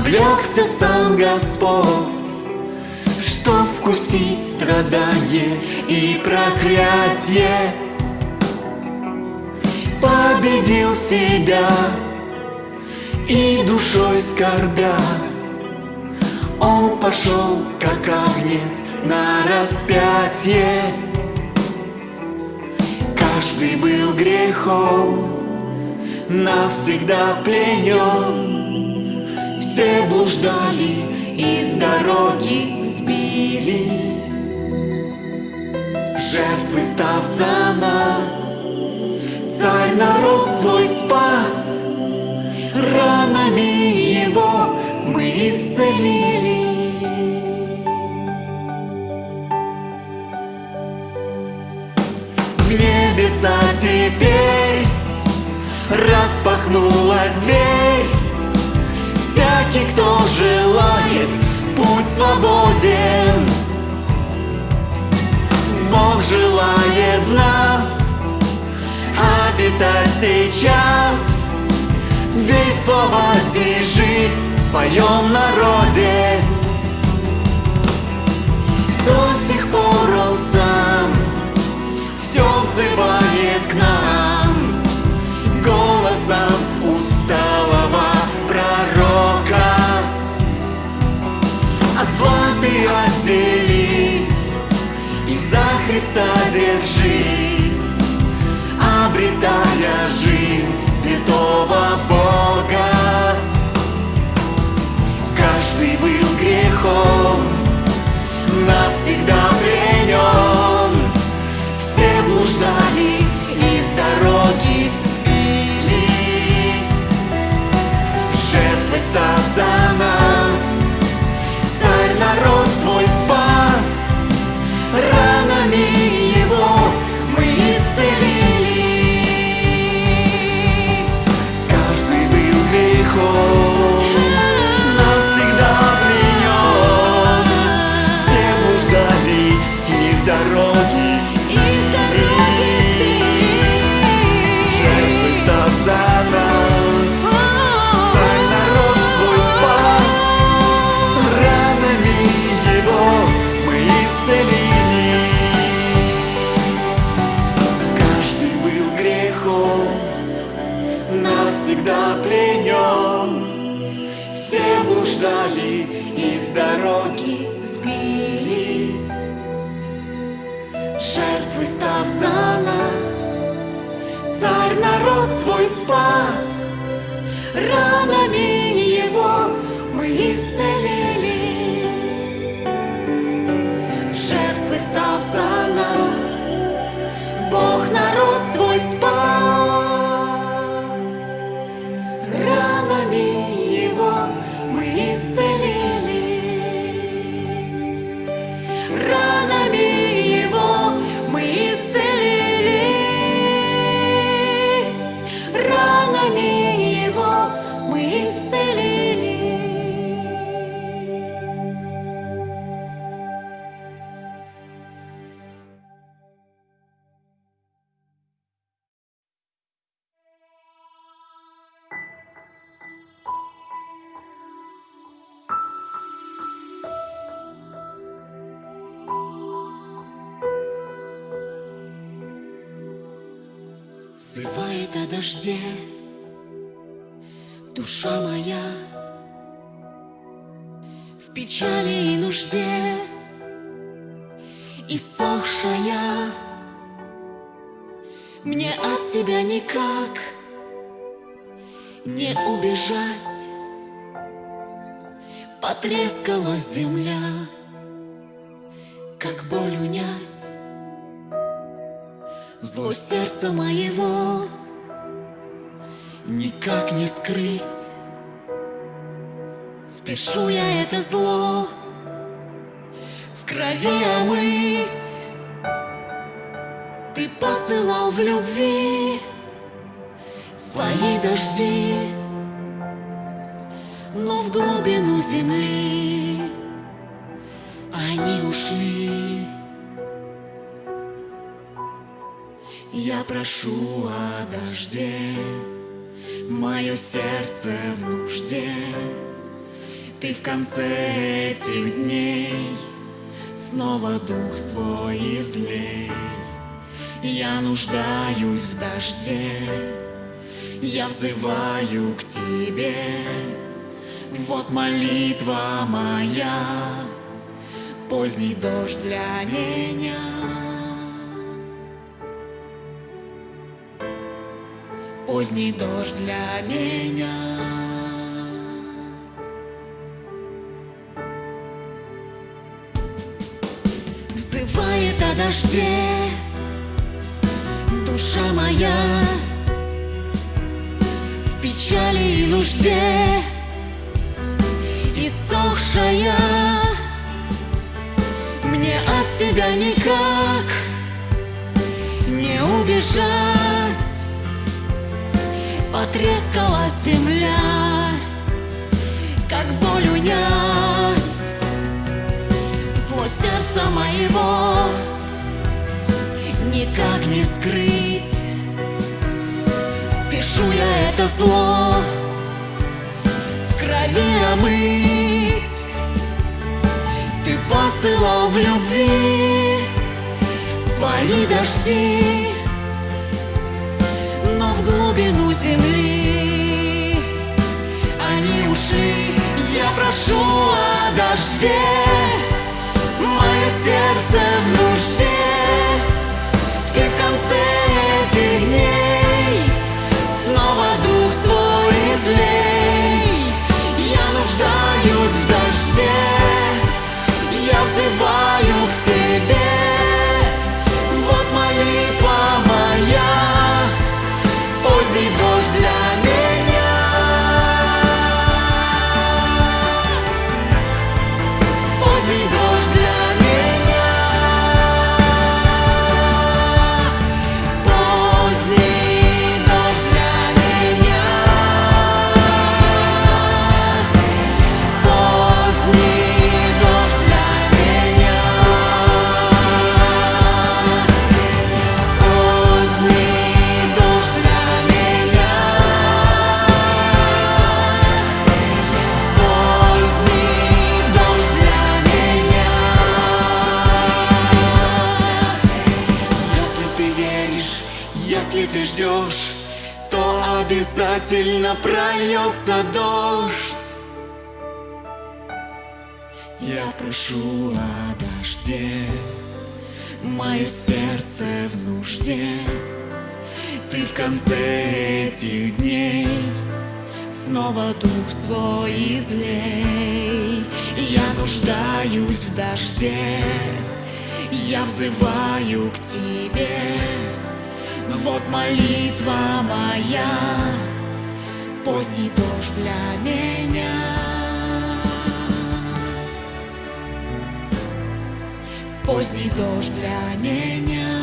облегся сам Господь Что вкусить страдание и проклятие. Победил себя и душой скорбя. Он пошел, как огнец, на распятие. Каждый был грехом, навсегда пленен Все блуждали и с дороги сбились. Жертвы став за нас Царь народ свой спас. Ранами его мы исцелились. В небеса теперь Распахнулась дверь желает, путь свободен Бог желает в нас обитать сейчас действовать и жить в своем народе. До сих пор он сам все взывает к нам ты отделись и за Христа держись, обретая жизнь святого Бога. Каждый был грехом, Взывает о дожде. Душа моя В печали и нужде. Иссохшая Мне от себя никак Не убежать. Потрескалась земля сердца моего Никак не скрыть. Спешу я это зло в крови омыть. Ты посылал в любви свои дожди Но в глубину земли прошу о дожде. Мое сердце в нужде. Ты в конце этих дней. Снова дух свой излей. Я нуждаюсь в дожде. Я взываю к тебе. Вот молитва моя. Поздний дождь для меня поздний дождь для меня. Взывает о дожде душа моя. В печали и нужде иссохшая. Мне от себя никак не убежать Потрескалась земля, как боль унять. Зло сердца моего никак не скрыть. Спешу я это зло в крови омыть. Ты посылал в любви свои дожди глубину земли. Они ушли, я прошу о дожде. Мое сердце в нужде обязательно прольется дождь. Я прошу о дожде Мое сердце в нужде. Ты в конце этих дней Снова дух свой излей. Я нуждаюсь в дожде Я взываю к тебе. Вот молитва моя Поздний дождь для меня. Поздний дождь для меня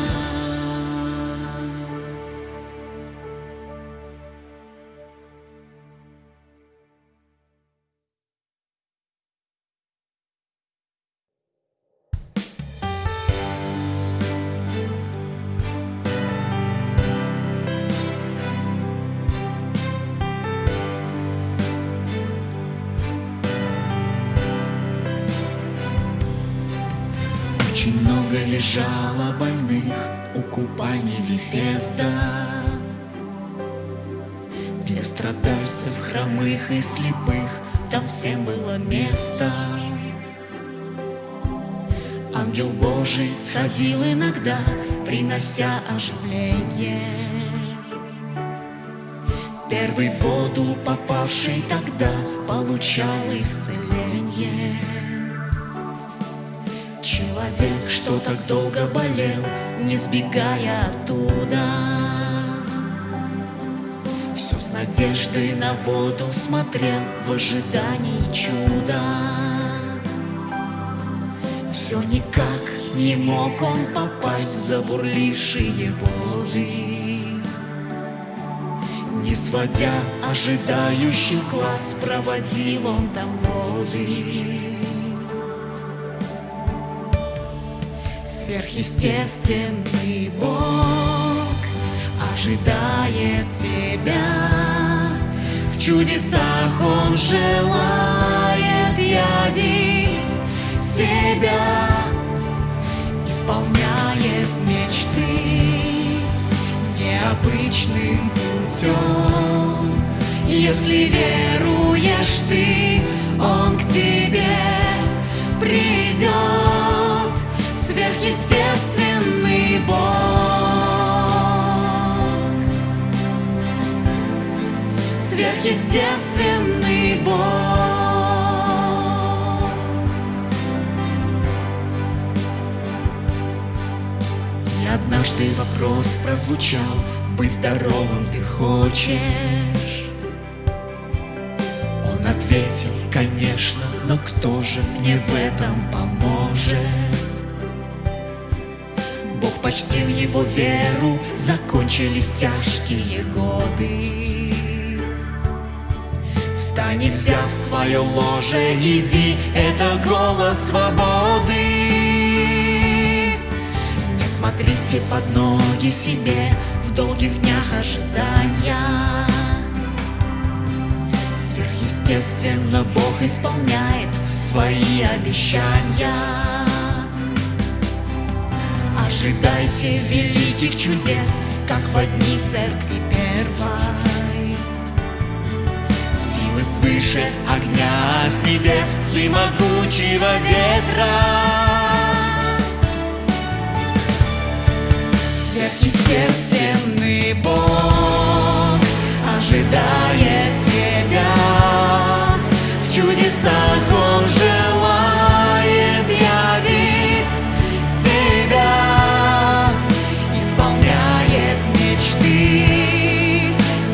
Божий сходил иногда, принося оживление. Первый воду попавший тогда получал исцеление. Человек, что так долго болел, не сбегая оттуда. Все С надеждой на воду смотрел в ожидании чуда не мог он попасть в забурлившие воды. Не сводя ожидающих глаз, проводил он там годы Сверхъестественный Бог ожидает тебя. В чудесах Он желает явить себя Исполняет мечты необычным путем. Если веруешь ты, Он к тебе придет сверхъестественный Бог. Сверхъестественный Бог однажды вопрос прозвучал Быть здоровым ты хочешь? Он ответил, конечно, но кто же мне в этом поможет? Бог почтил его веру, закончились тяжкие годы. Встань и взяв свое ложе, иди, это голос свободы. Смотрите под ноги себе в долгих днях ожидания. Сверхъестественно Бог исполняет свои обещания. Ожидайте великих чудес, как в одни церкви первой. Силы свыше огня с небес и могучего ветра. Сверхъестественный Бог ожидает тебя. В чудесах Он желает явить себя.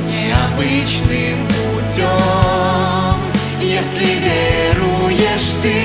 необычным путем. Если веруешь ты,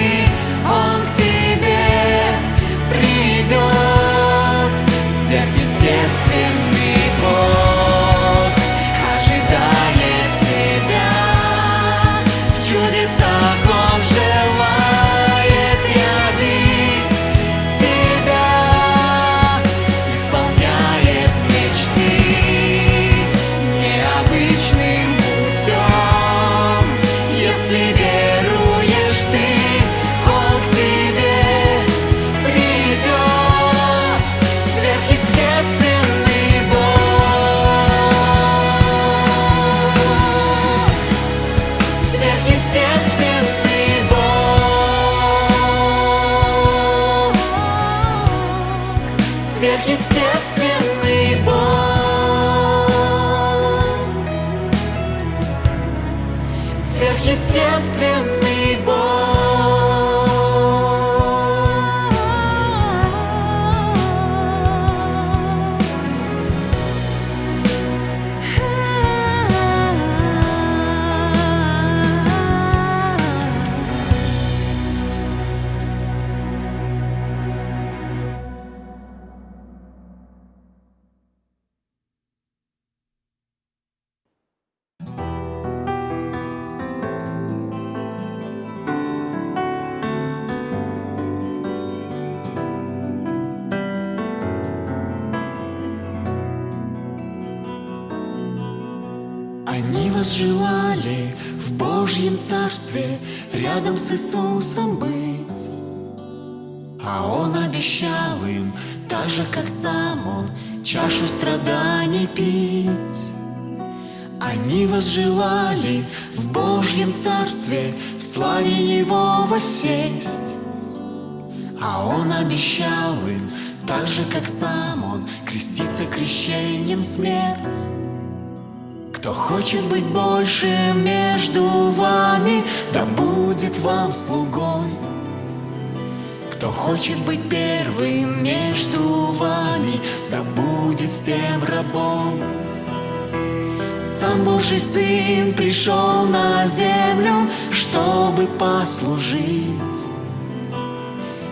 Сверхъестественный Бог. Сверхъестественный Царстве рядом с Иисусом быть. А Он обещал им, так же, как сам Он, чашу страданий пить. Они возжелали в Божьем Царстве в славе Его воссесть. А Он обещал им, так же, как сам Он, креститься крещением смерть. Кто хочет быть больше между вами, да будет вам слугой. Кто хочет быть первым между вами, да будет всем рабом. Сам Божий Сын пришел на землю, чтобы послужить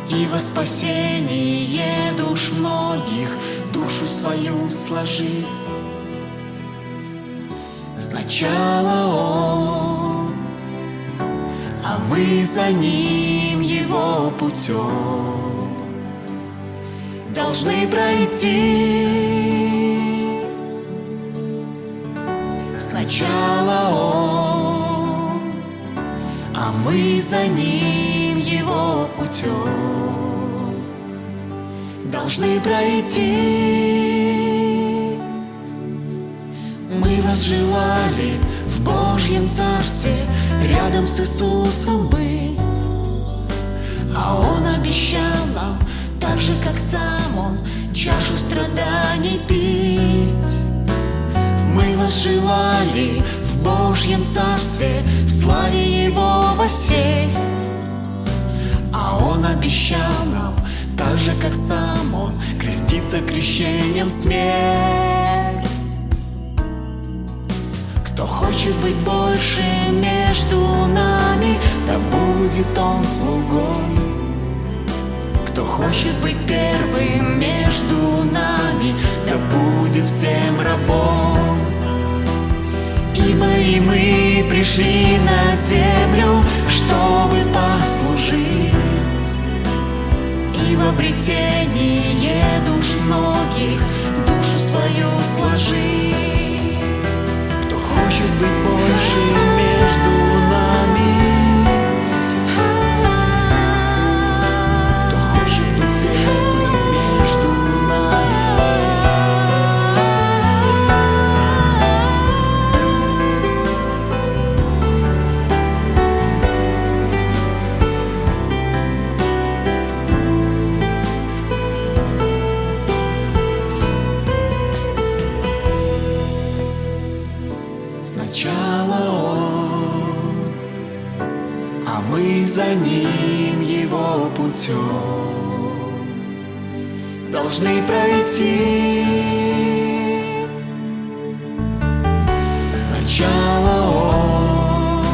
И во спасение душ многих душу свою сложить Сначала Он, а мы за Ним Его путем. Должны пройти. Сначала Он, а мы за Ним Его путем. Должны пройти. Мы вас желали в Божьем Царстве Рядом с Иисусом быть. А Он обещал нам, так же, как сам Он Чашу страданий пить. Мы вас желали в Божьем Царстве В славе Его воссесть. А Он обещал нам, так же, как сам Он Креститься крещением смерть хочет быть больше между нами, да будет он слугой. Кто хочет быть первым между нами, да будет всем рабом. Ибо и мы пришли на землю, чтобы послужить И в обретение душ многих душу свою сложить хочет быть больше между нами Путем Должны пройти. Сначала Он,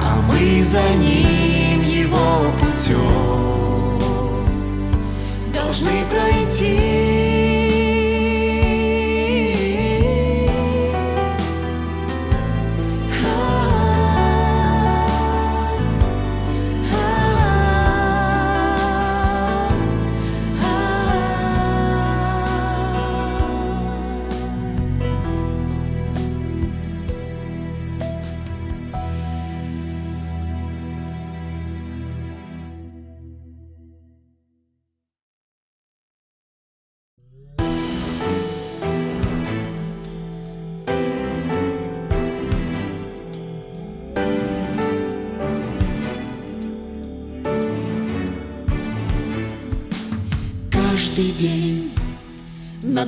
а мы за Ним Его путем Должны пройти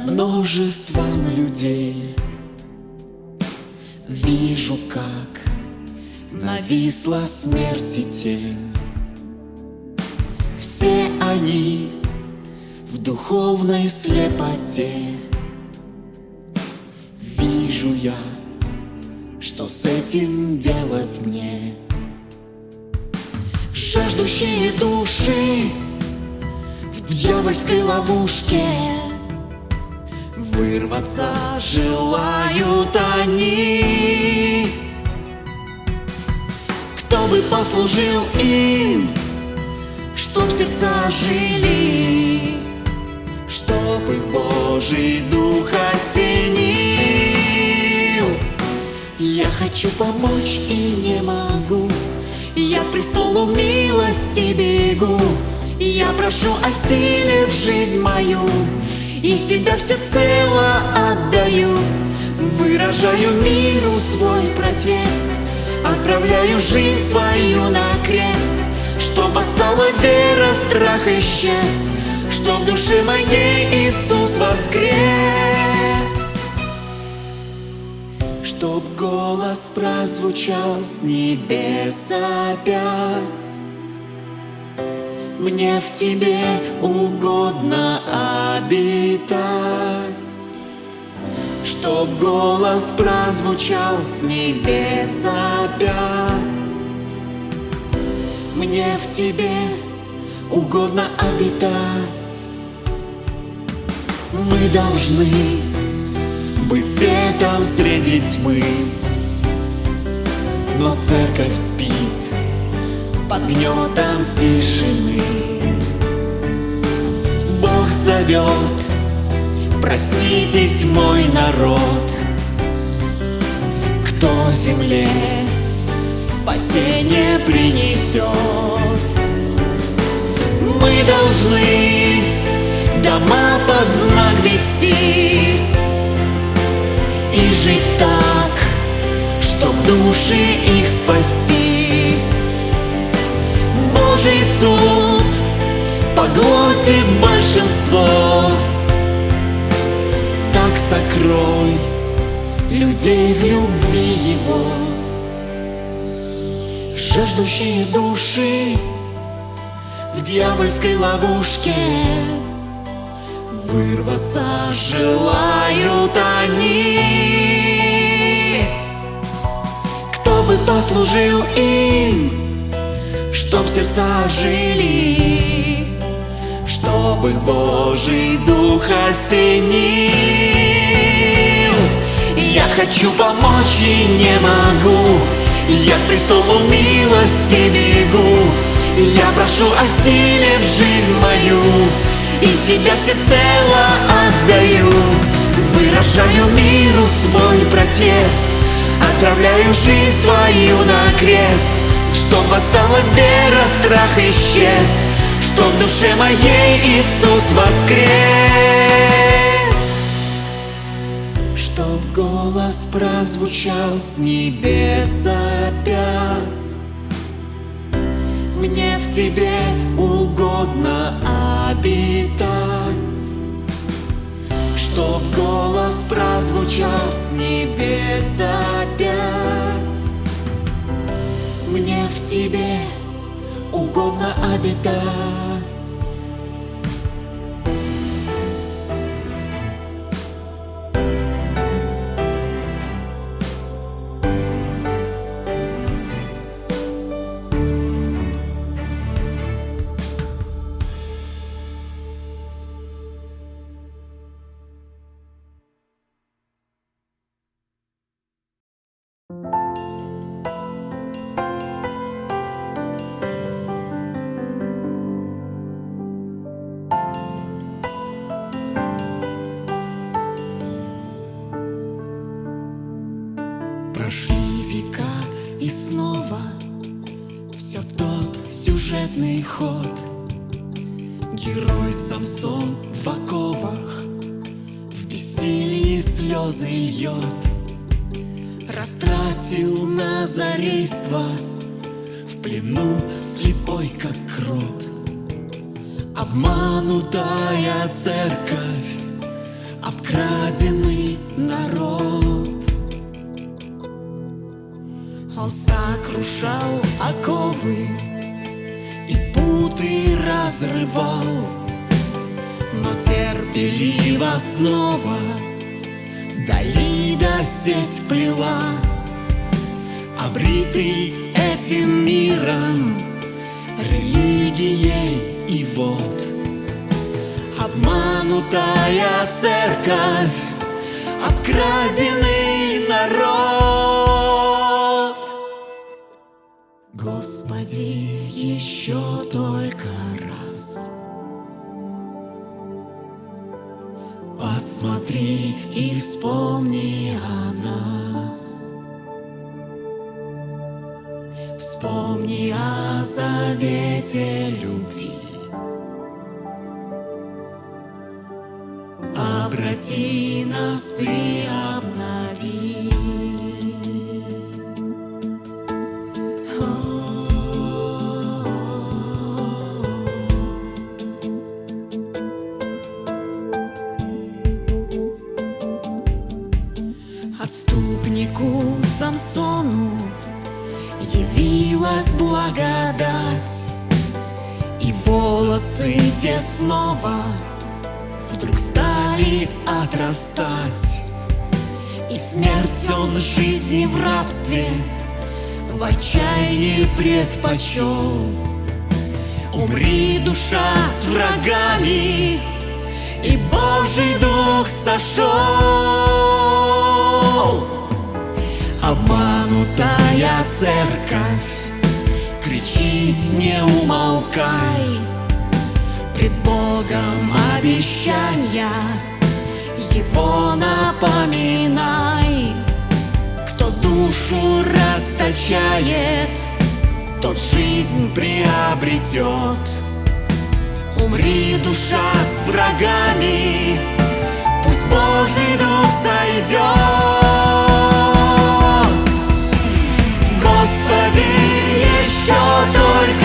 множеством людей. Вижу, как нависла смерти тень. Все они в духовной слепоте. Вижу я, что с этим делать мне. Жаждущие души в дьявольской ловушке Вырваться желают они. Кто бы послужил им, чтоб сердца жили Чтоб их Божий Дух осенил. Я хочу помочь и не могу Я престолу милости бегу. Я прошу о силе в жизнь мою И себя всецело отдаю. Выражаю миру свой протест. Отправляю жизнь свою на крест. Чтоб восстала вера, страх исчез. Чтоб в душе моей Иисус воскрес. Чтоб голос прозвучал с небес опять. Мне в тебе угодно обитать Чтоб голос прозвучал с небес опять. Мне в тебе угодно обитать. Мы должны быть светом среди тьмы. Но церковь спит под гнетом тишины зовет, проснитесь, мой народ. Кто земле спасение принесет? Мы должны дома под знак вести И жить так, чтоб души их спасти. Божий суд поглотит большинство. Так сокрой людей в любви его. Жаждущие души в дьявольской ловушке. Вырваться желают они. Кто бы послужил им Чтоб сердца жили Чтоб их Божий Дух осенил. Я хочу помочь и не могу. Я к престолу милости бегу. Я прошу о силе в жизнь мою. И себя всецело отдаю. Выражаю миру свой протест. Отправляю жизнь свою на крест. Чтоб восстала вера, страх исчез Чтоб в душе моей Иисус воскрес. Чтоб голос прозвучал с небес опять. Мне в тебе угодно обитать. Чтоб голос прозвучал с небес опять. Мне в тебе угодно обитать обритый этим миром, религией и вот обманутая церковь, обкраденный народ. Господи, еще только раз Посмотри и вспомни о Вспомни о завете любви. Обрати нас и обнови благодать. И волосы те снова вдруг стали отрастать. И смерть он жизни в рабстве В отчаянии предпочел. Умри, душа, с врагами И Божий Дух сошел. Обманутая церковь Кричи, не умолкай. Пред Богом обещания Его напоминай. Кто душу расточает Тот жизнь приобретет. Умри, душа, с врагами Пусть Божий Дух сойдет Посмотри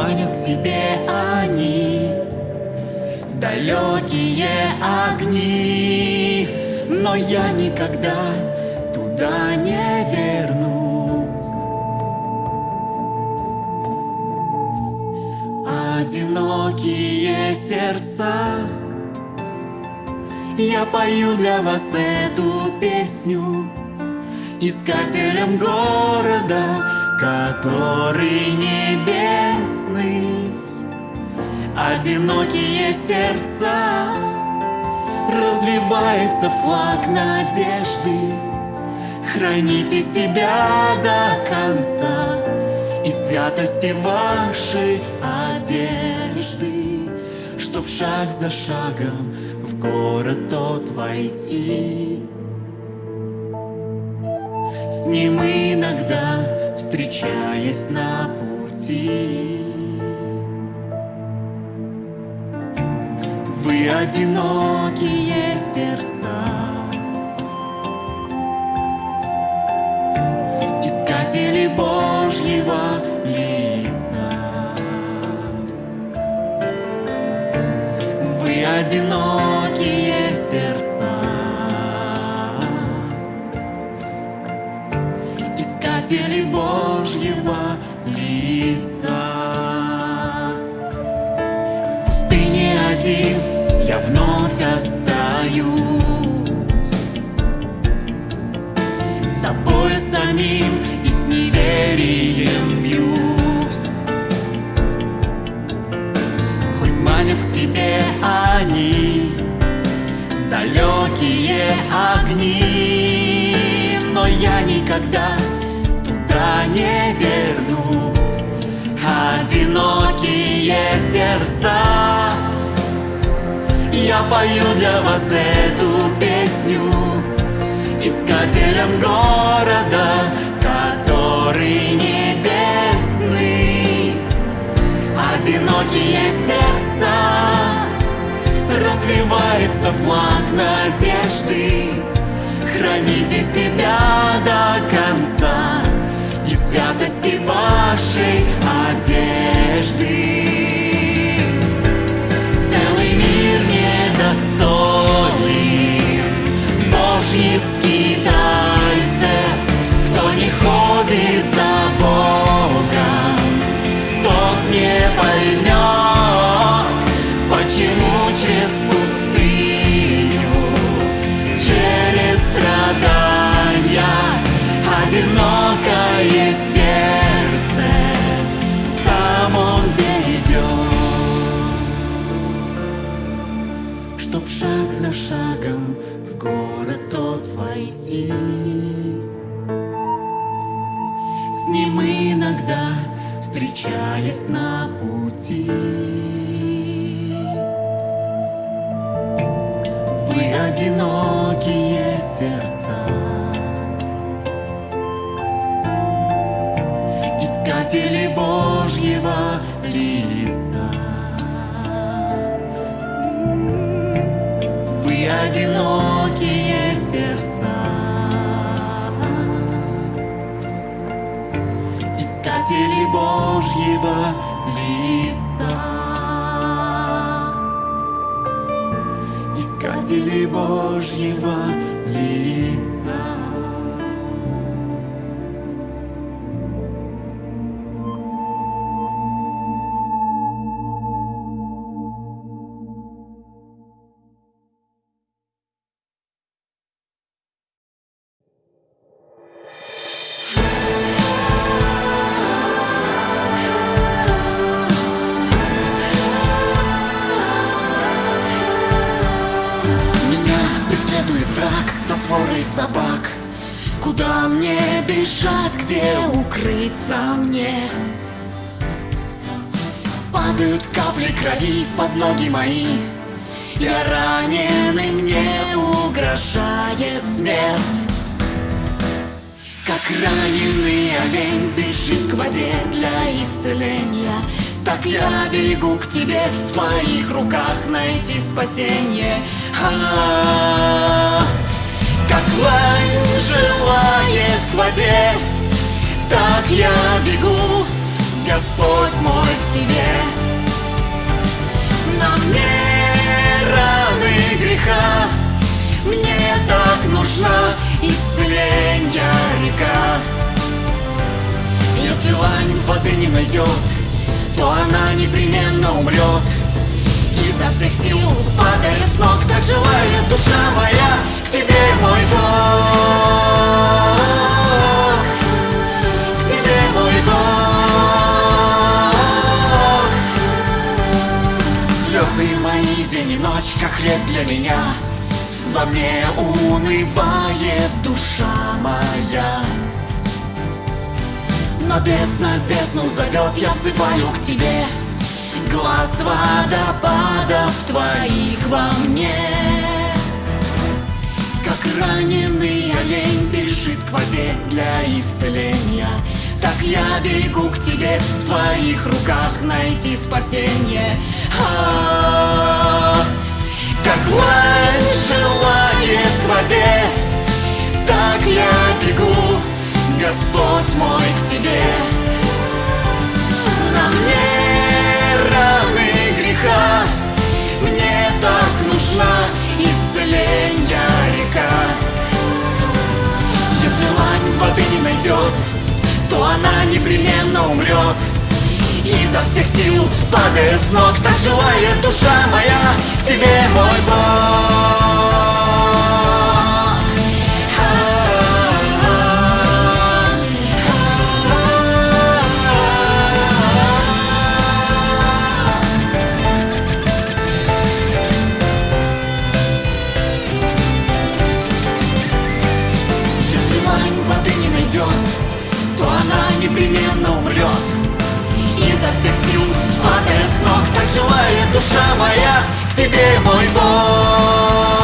манят к себе они. Далекие огни. Но я никогда туда не вернусь. Одинокие сердца. Я пою для вас эту песню Искателям города, который небесный Одинокие сердца Развивается флаг надежды Храните себя до конца И святости вашей одежды, Чтоб шаг за шагом в город тот войти. С ним иногда встречаясь на пути. Одинокие сердца, Искатели Божьего одинокие сердца. Искатели Божьего лица. В пустыне один вновь остаюсь. С собой самим и с неверием бьюсь. Хоть манят к себе они далекие огни Но я никогда туда не вернусь. Одинокие сердца Я пою для вас эту песню Искателям города, который небесный. Одинокие сердца Развивается флаг надежды. Храните себя до конца И святости вашей одежды she где укрыться мне? Падают капли крови под ноги мои Я раненый, мне угрожает смерть Как раненый олень бежит к воде для исцеления Так я бегу к тебе, в твоих руках найти спасение А-а-а. Как лань желает к воде, так я бегу, Господь мой, к тебе. На мне раны греха, мне так нужна исцеления река. Если лань воды не найдет, то она непременно умрет. Изо всех сил, падая с ног, так желает душа моя к тебе, мой Бог. Как хлеб для меня. Во мне унывает душа моя. Но бездна бездну зовет, я взываю к тебе Глаз водопадов твоих во мне Как раненый олень бежит к воде для исцеления Так я бегу к тебе, в твоих руках найти спасение А-а-а. Лань желает к воде, так я бегу, Господь мой, к тебе. На мне раны греха, мне так нужна исцеления река. Если лань воды не найдет, то она непременно умрет. Изо всех сил, падая с ног, так желает душа моя к тебе, мой Бог. желает душа моя К тебе, мой Бог.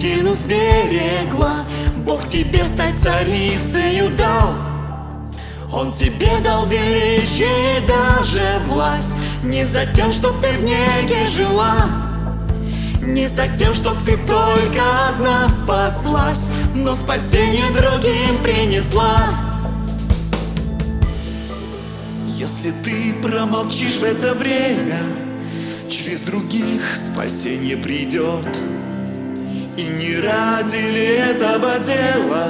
Истину сберегла. Бог тебе стать царицею дал. Он тебе дал величие и даже власть. Не за тем, чтоб ты в неге жила. Не за тем, чтоб ты только одна спаслась Но спасение другим принесла. Если ты промолчишь в это время Через других спасение придет И не ради ли этого дела?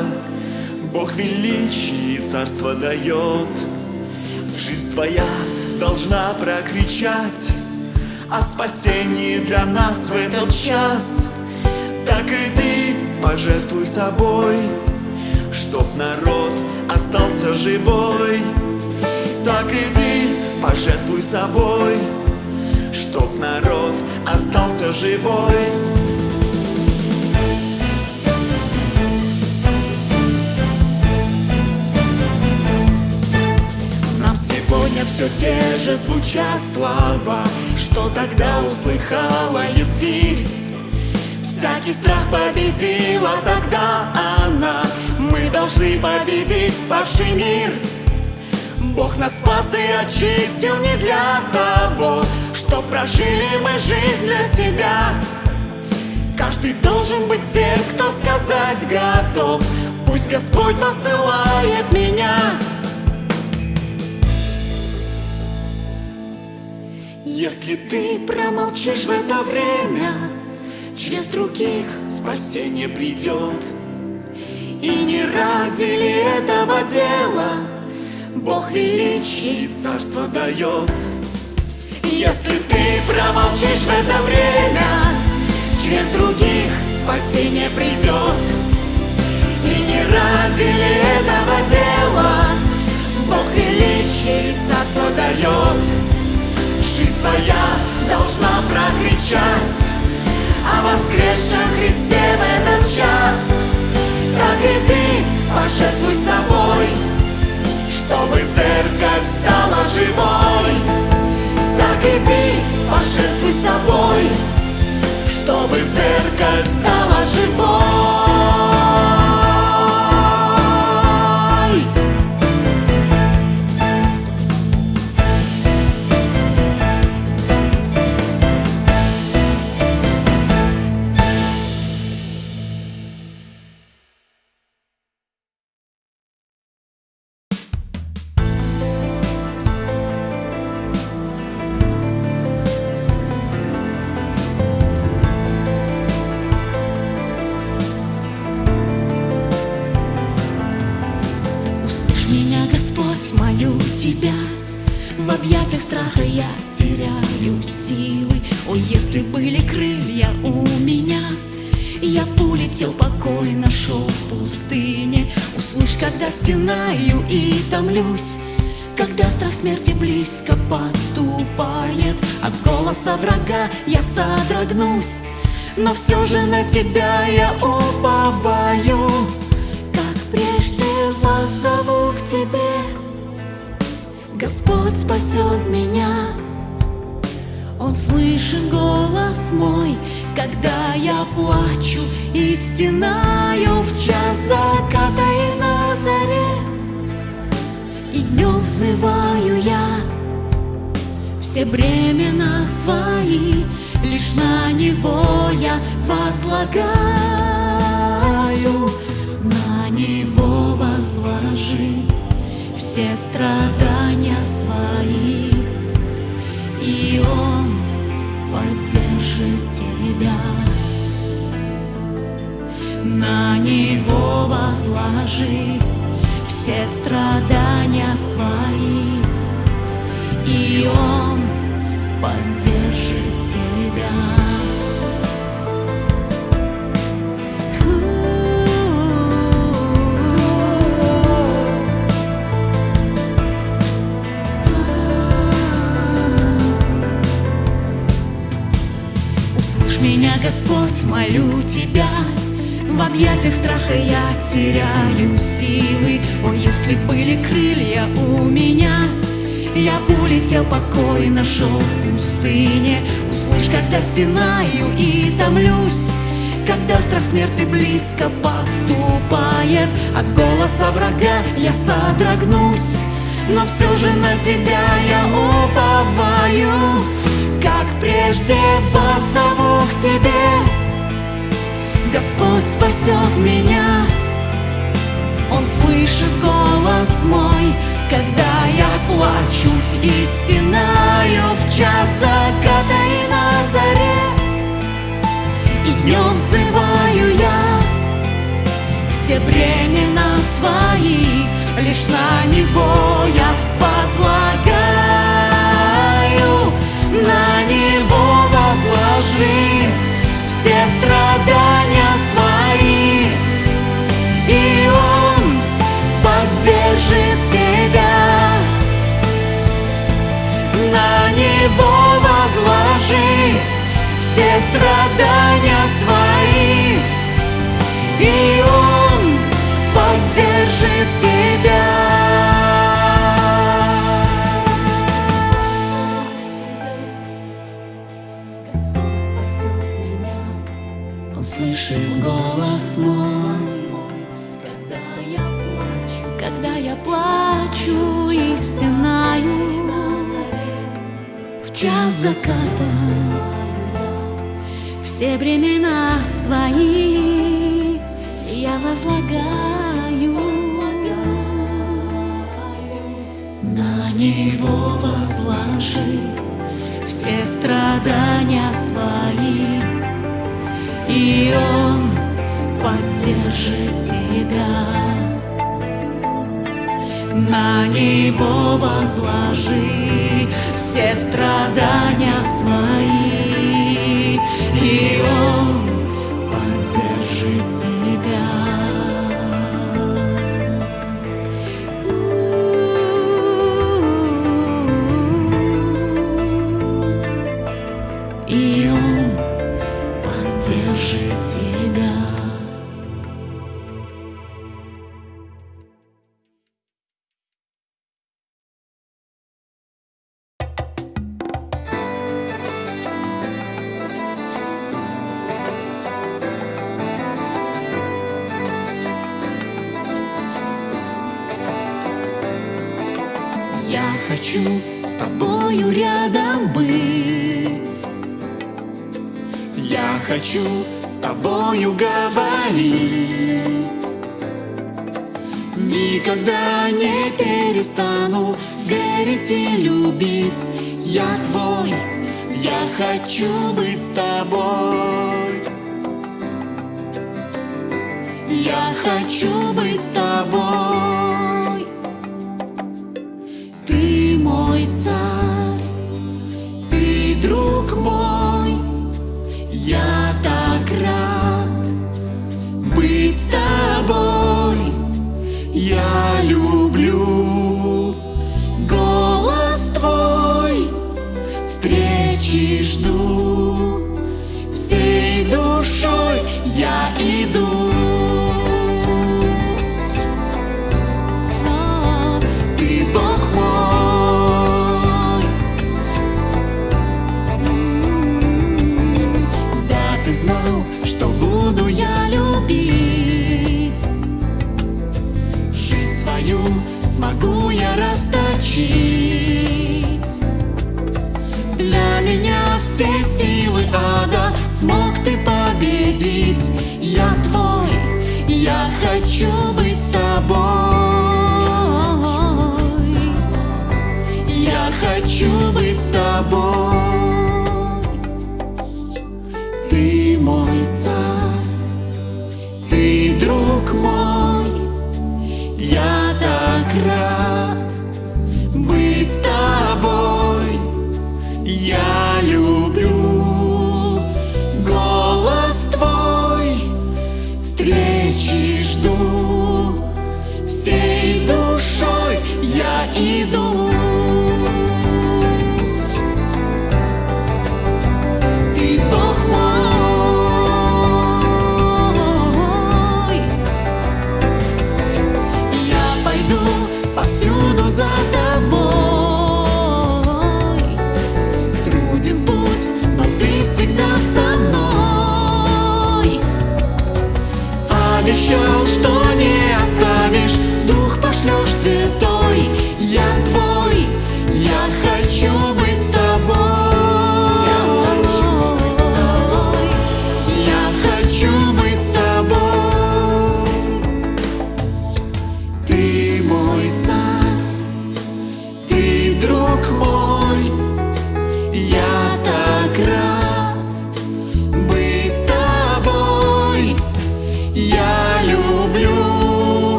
Бог величие царство дает. Жизнь твоя должна прокричать. О спасении для нас в этот час. Так иди, пожертвуй собой Чтоб народ остался живой. Так иди, пожертвуй собой Чтоб народ остался живой все те же звучат слова Что тогда услыхала Есфирь Всякий страх победила тогда она. Мы должны победить падший мир. Бог нас спас и очистил не для того Что прожили мы жизнь для себя. Каждый должен быть тем, кто сказать готов. Пусть Господь посылает меня Если ты промолчишь в это время Через других спасение придет. И не ради ли этого дела Бог величие и царство дает? Если ты промолчишь в это время Через других спасение придет. И не ради ли этого дела Бог величие и царство дает твоя должна прокричать. О воскресшем Христе в этот час. Так иди, пожертвуй собой Чтобы церковь стала живой. Так иди, пожертвуй собой Чтобы церковь стала живой и томлюсь когда страх смерти близко подступает. От голоса врага я содрогнусь Но все же на тебя я уповаю. Как прежде вас к тебе. Господь спасет меня. Он слышит голос мой Когда я плачу. И стенаю В час заката взываю я. Все бремена свои Лишь на Него я возлагаю. На Него возложи Все страдания свои И Он поддержит тебя. На него возложи все страдания свои И он поддержит тебя. Меня, Господь, молю Тебя В объятиях страха я теряю силы. О, если были крылья у меня Я бы улетел покойно, шел в пустыне. Услышь, когда стенаю и томлюсь когда страх смерти близко подступает. От голоса врага я содрогнусь Но все же на тебя я уповаю. Как прежде воззову к тебе Господь спасет меня. Он слышит голос мой Когда я плачу. И стенаю В час заката и на заре. И днем взываю я. Все бремена свои Лишь на него все страдания свои. И он поддержит тебя. Господь спасет меня. Он слышит голос мой. Когда я плачу Когда я плачу и В час заката Все времена свои. Я возлагаю На него возложи все страдания свои, и Он поддержит тебя. На него возложи все страдания свои, и Он тобою говорить Никогда не перестану верить и любить. Я твой, я хочу быть с тобой. Я хочу быть с тобой